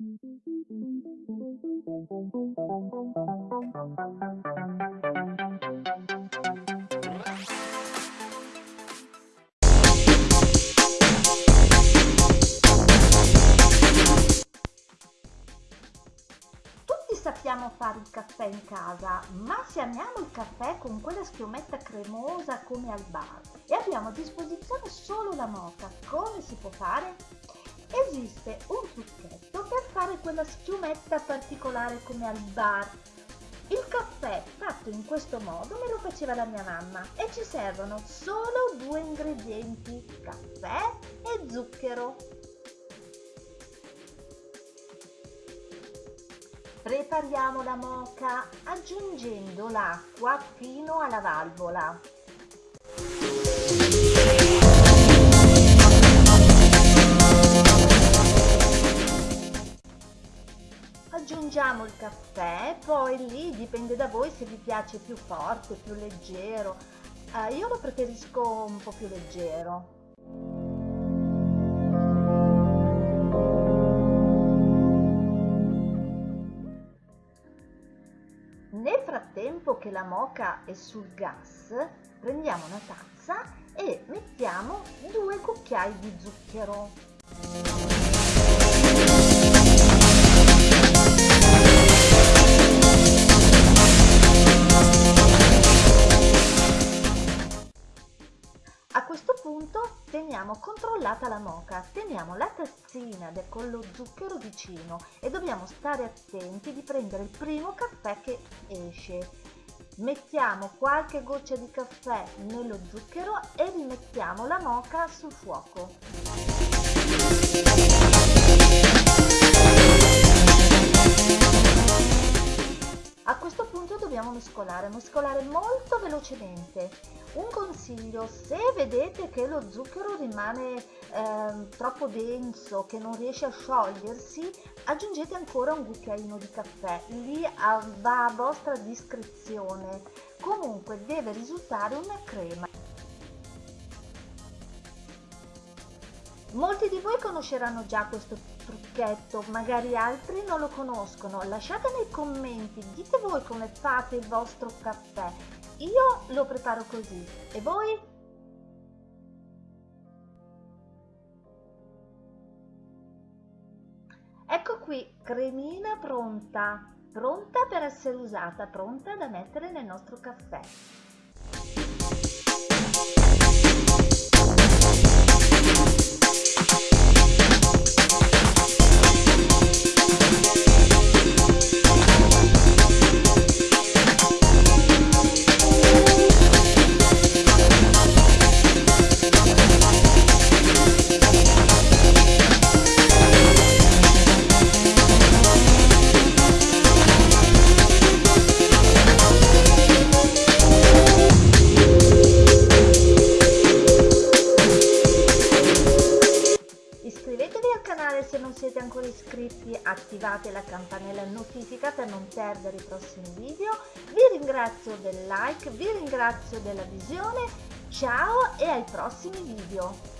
Sappiamo fare il caffè in casa, ma se amiamo il caffè con quella schiumetta cremosa come al bar e abbiamo a disposizione solo la moca, come si può fare? Esiste un trucchetto fare quella schiumetta particolare come al bar. Il caffè fatto in questo modo me lo faceva la mia mamma e ci servono solo due ingredienti, caffè e zucchero. Prepariamo la moca aggiungendo l'acqua fino alla valvola. Aggiungiamo il caffè, poi lì dipende da voi se vi piace più forte, più leggero. Eh, io lo preferisco un po' più leggero. Nel frattempo che la moca è sul gas, prendiamo una tazza e mettiamo due cucchiai di zucchero. Questo punto teniamo controllata la moca, teniamo la tazzina con lo zucchero vicino e dobbiamo stare attenti di prendere il primo caffè che esce. Mettiamo qualche goccia di caffè nello zucchero e rimettiamo la moca sul fuoco. Dobbiamo mescolare, mescolare molto velocemente. Un consiglio, se vedete che lo zucchero rimane eh, troppo denso, che non riesce a sciogliersi, aggiungete ancora un cucchiaino di caffè, lì va a vostra discrezione. Comunque deve risultare una crema. Molti di voi conosceranno già questo trucchetto, magari altri non lo conoscono. Lasciate nei commenti, dite voi come fate il vostro caffè. Io lo preparo così. E voi? Ecco qui, cremina pronta, pronta per essere usata, pronta da mettere nel nostro caffè. Se non siete ancora iscritti attivate la campanella notifica per non perdere i prossimi video. Vi ringrazio del like, vi ringrazio della visione, ciao e ai prossimi video!